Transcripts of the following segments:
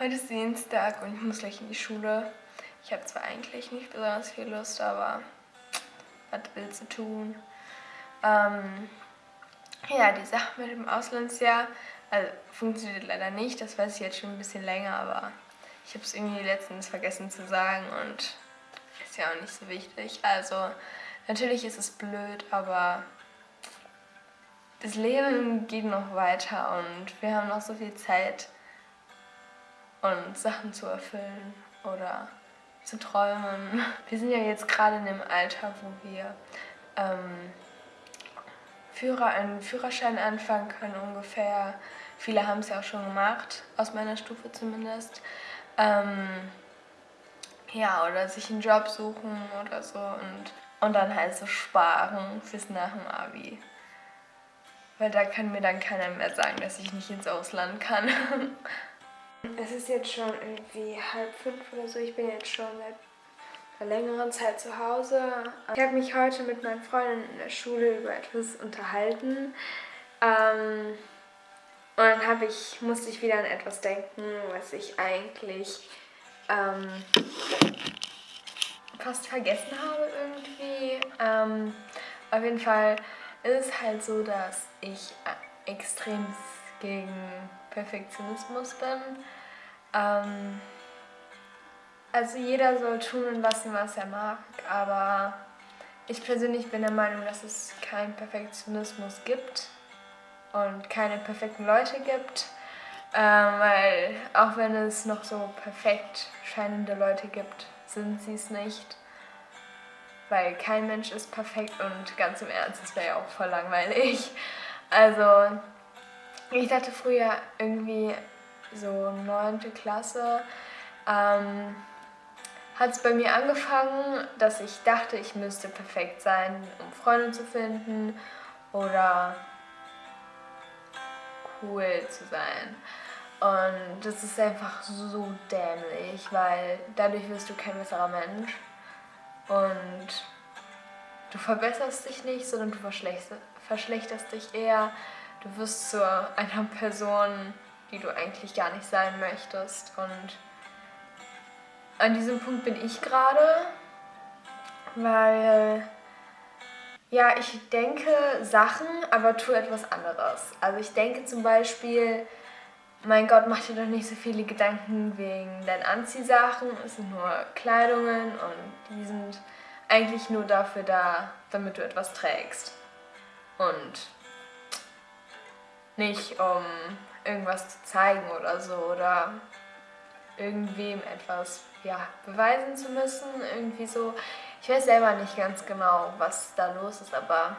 Heute ist Dienstag und ich muss gleich in die Schule. Ich habe zwar eigentlich nicht besonders viel Lust, aber was willst du tun? Ähm, ja, die Sache mit dem Auslandsjahr also, funktioniert leider nicht. Das weiß ich jetzt schon ein bisschen länger, aber ich habe es irgendwie letztens vergessen zu sagen und ist ja auch nicht so wichtig. Also, natürlich ist es blöd, aber das Leben geht noch weiter und wir haben noch so viel Zeit und Sachen zu erfüllen oder zu träumen. Wir sind ja jetzt gerade in dem Alter, wo wir ähm, Führer, einen Führerschein anfangen können ungefähr. Viele haben es ja auch schon gemacht, aus meiner Stufe zumindest. Ähm, ja, oder sich einen Job suchen oder so und, und dann halt so sparen fürs nach dem Abi. Weil da kann mir dann keiner mehr sagen, dass ich nicht ins Ausland kann. Es ist jetzt schon irgendwie halb fünf oder so. Ich bin jetzt schon seit einer längeren Zeit zu Hause. Ich habe mich heute mit meinen Freunden in der Schule über etwas unterhalten. Ähm, und dann habe ich, musste ich wieder an etwas denken, was ich eigentlich ähm, fast vergessen habe irgendwie. Ähm, auf jeden Fall ist es halt so, dass ich extrem gegen Perfektionismus bin. Ähm, also jeder soll tun und lassen, was er mag, aber ich persönlich bin der Meinung, dass es keinen Perfektionismus gibt und keine perfekten Leute gibt, ähm, weil auch wenn es noch so perfekt scheinende Leute gibt, sind sie es nicht, weil kein Mensch ist perfekt und ganz im Ernst, das wäre ja auch voll langweilig. Also ich dachte früher irgendwie so neunte Klasse, ähm, hat es bei mir angefangen, dass ich dachte, ich müsste perfekt sein, um Freunde zu finden oder cool zu sein. Und das ist einfach so dämlich, weil dadurch wirst du kein besserer Mensch und du verbesserst dich nicht, sondern du verschlechterst, verschlechterst dich eher du wirst zu einer Person, die du eigentlich gar nicht sein möchtest. Und an diesem Punkt bin ich gerade, weil ja, ich denke Sachen, aber tue etwas anderes. Also ich denke zum Beispiel, mein Gott, mach dir doch nicht so viele Gedanken wegen deinen Anziehsachen. Es sind nur Kleidungen und die sind eigentlich nur dafür da, damit du etwas trägst. Und nicht um irgendwas zu zeigen oder so oder irgendwem etwas ja, beweisen zu müssen, irgendwie so. Ich weiß selber nicht ganz genau, was da los ist, aber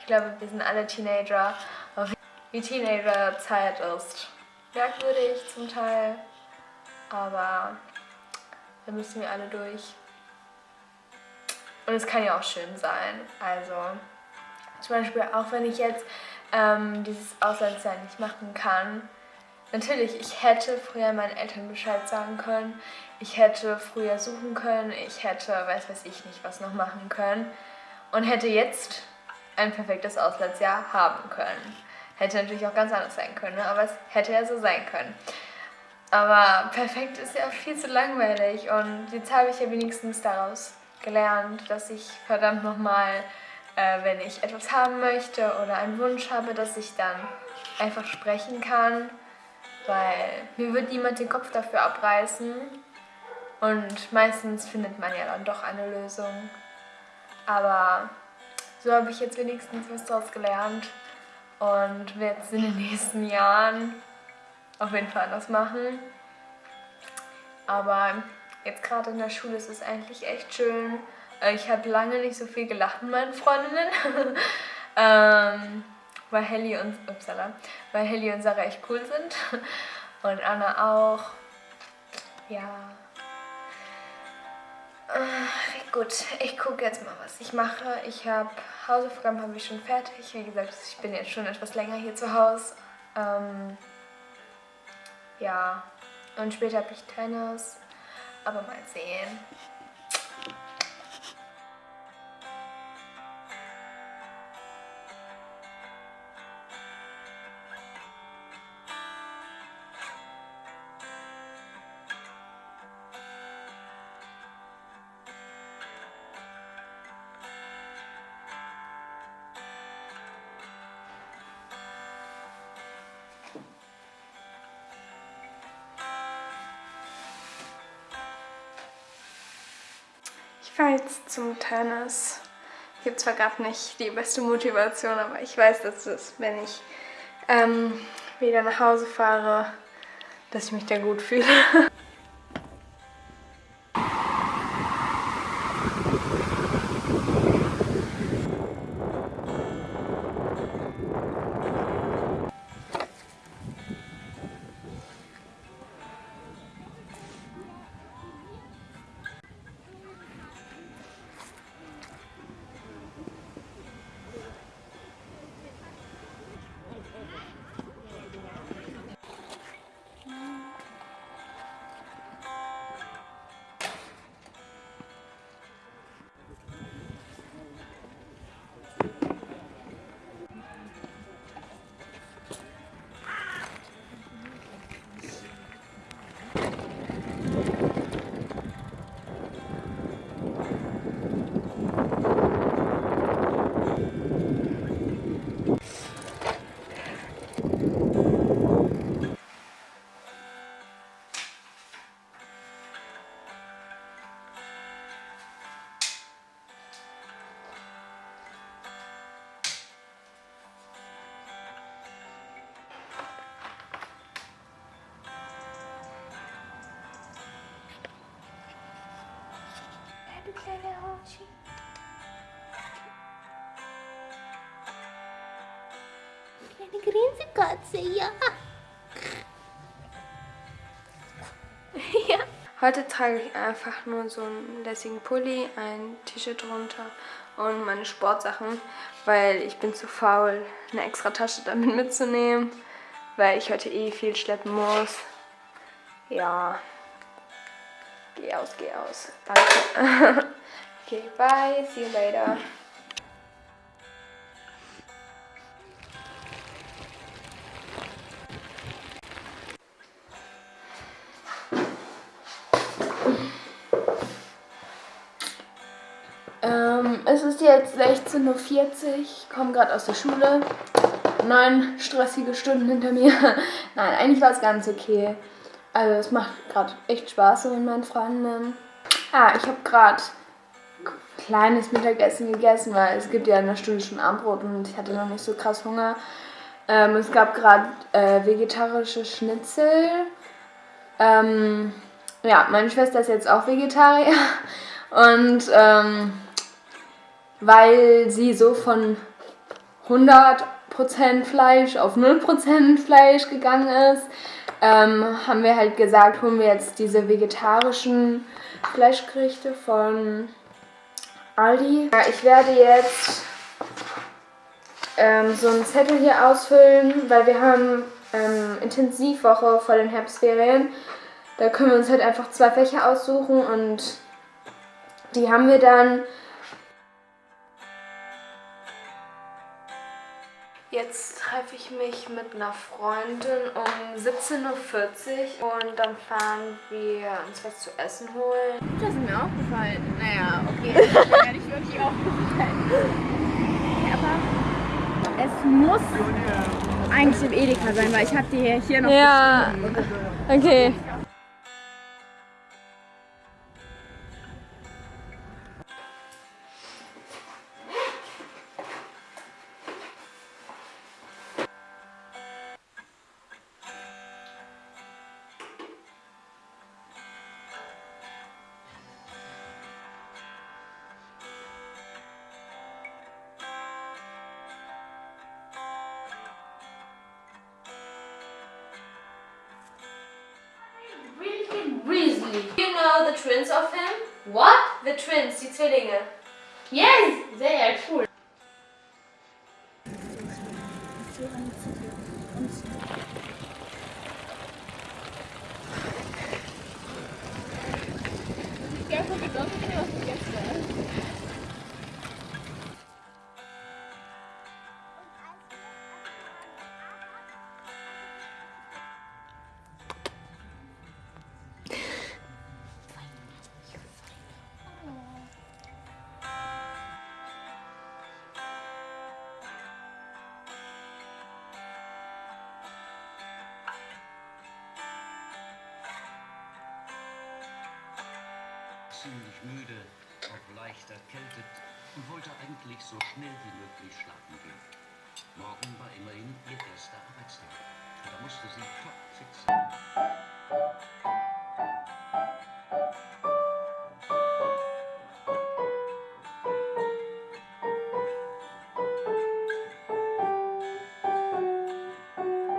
ich glaube, wir sind alle Teenager. Wie Teenager-Zeit ist merkwürdig zum Teil, aber da müssen wir alle durch. Und es kann ja auch schön sein. Also zum Beispiel auch wenn ich jetzt ähm, dieses Auslandsjahr nicht machen kann. Natürlich, ich hätte früher meinen Eltern Bescheid sagen können, ich hätte früher suchen können, ich hätte, weiß weiß ich nicht, was noch machen können und hätte jetzt ein perfektes Auslandsjahr haben können. Hätte natürlich auch ganz anders sein können, ne? aber es hätte ja so sein können. Aber perfekt ist ja viel zu langweilig und jetzt habe ich ja wenigstens daraus gelernt, dass ich verdammt nochmal äh, wenn ich etwas haben möchte oder einen Wunsch habe, dass ich dann einfach sprechen kann, weil mir wird niemand den Kopf dafür abreißen und meistens findet man ja dann doch eine Lösung. Aber so habe ich jetzt wenigstens was daraus gelernt und werde es in den nächsten Jahren auf jeden Fall anders machen. Aber jetzt gerade in der Schule ist es eigentlich echt schön, ich habe lange nicht so viel gelacht mit meinen Freundinnen. ähm, weil Helly und upsala, weil Helly und Sarah echt cool sind. Und Anna auch. Ja. Äh, gut, ich gucke jetzt mal, was ich mache. Ich habe Hausaufgaben habe ich schon fertig. Wie gesagt, ich bin jetzt schon etwas länger hier zu Hause. Ähm, ja, und später habe ich Tennis. Aber mal sehen. Fahre jetzt zum Tennis. Ich habe zwar gerade nicht die beste Motivation, aber ich weiß, dass es, wenn ich ähm, wieder nach Hause fahre, dass ich mich da gut fühle. kleine Hoshi. Kleine Grinsekatze, ja. ja. Heute trage ich einfach nur so einen lässigen Pulli, ein T-Shirt drunter und meine Sportsachen, weil ich bin zu faul, eine extra Tasche damit mitzunehmen, weil ich heute eh viel schleppen muss. Ja. Geh aus, geh aus. Danke. okay, bye. See you later. Ähm, es ist jetzt 16.40 Uhr, ich komme gerade aus der Schule. Neun stressige Stunden hinter mir. Nein, eigentlich war es ganz okay. Also es macht gerade echt Spaß so mit meinen Freunden. Ah, ich habe gerade kleines Mittagessen gegessen, weil es gibt ja in einer Stunde schon Abendbrot und ich hatte noch nicht so krass Hunger. Ähm, es gab gerade äh, vegetarische Schnitzel. Ähm, ja, meine Schwester ist jetzt auch Vegetarier und ähm, weil sie so von 100% Fleisch auf 0% Fleisch gegangen ist, ähm, haben wir halt gesagt, holen wir jetzt diese vegetarischen Fleischgerichte von Aldi. Ja, ich werde jetzt ähm, so einen Zettel hier ausfüllen, weil wir haben ähm, Intensivwoche vor den Herbstferien. Da können wir uns halt einfach zwei Fächer aussuchen und die haben wir dann Jetzt treffe ich mich mit einer Freundin um 17.40 Uhr und dann fahren wir uns was zu essen holen. Das ist mir aufgefallen. Naja, okay, das ist mir gar nicht wirklich aufgefallen. Aber es muss eigentlich im Edeka sein, weil ich habe die hier noch Ja, okay. Weasley. You know the twins of him? What? The twins, die Zwillinge. Yes! they are cool. Ziemlich müde. auch leicht erkältet und wollte eigentlich so schnell wie möglich schlafen gehen. Morgen war immerhin ihr erster Arbeitstag. Da musste sie topfit sein.